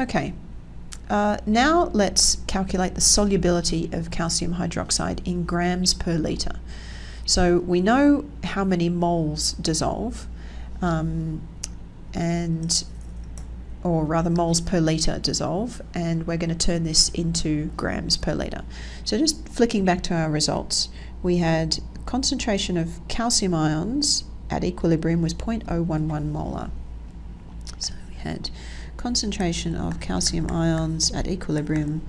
Okay, uh, now let's calculate the solubility of calcium hydroxide in grams per litre. So we know how many moles dissolve, um, and or rather moles per litre dissolve, and we're going to turn this into grams per litre. So just flicking back to our results, we had concentration of calcium ions at equilibrium was 0.011 molar. So we had concentration of calcium ions at equilibrium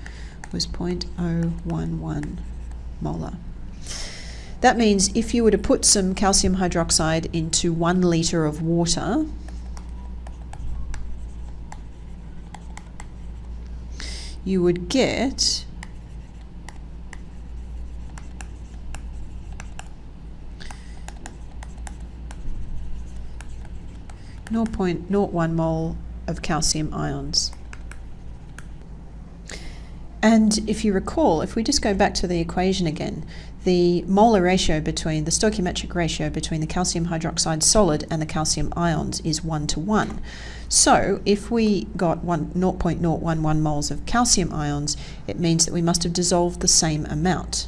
was 0.011 molar. That means if you were to put some calcium hydroxide into one litre of water, you would get Zero point zero one mole of calcium ions. And if you recall, if we just go back to the equation again, the molar ratio between the stoichiometric ratio between the calcium hydroxide solid and the calcium ions is 1 to 1. So if we got one, 0.011 moles of calcium ions, it means that we must have dissolved the same amount.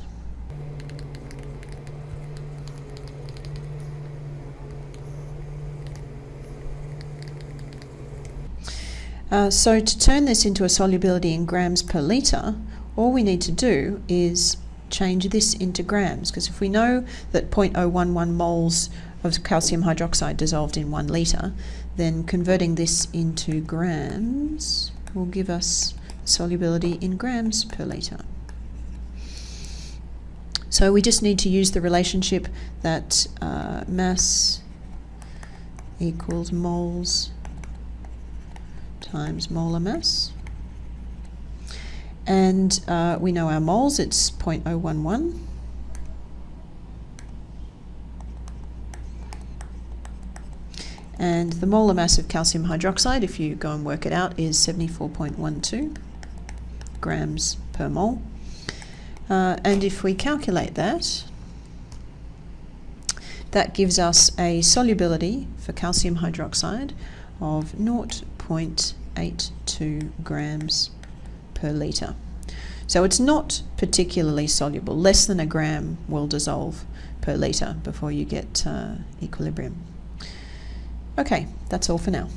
Uh, so to turn this into a solubility in grams per litre, all we need to do is change this into grams because if we know that 0.011 moles of calcium hydroxide dissolved in one litre, then converting this into grams will give us solubility in grams per litre. So we just need to use the relationship that uh, mass equals moles times molar mass. And uh, we know our moles, it's 0.011. And the molar mass of calcium hydroxide, if you go and work it out, is 74.12 grams per mole. Uh, and if we calculate that, that gives us a solubility for calcium hydroxide of 0.8 0.82 grams per litre. So it's not particularly soluble. Less than a gram will dissolve per litre before you get uh, equilibrium. Okay, that's all for now.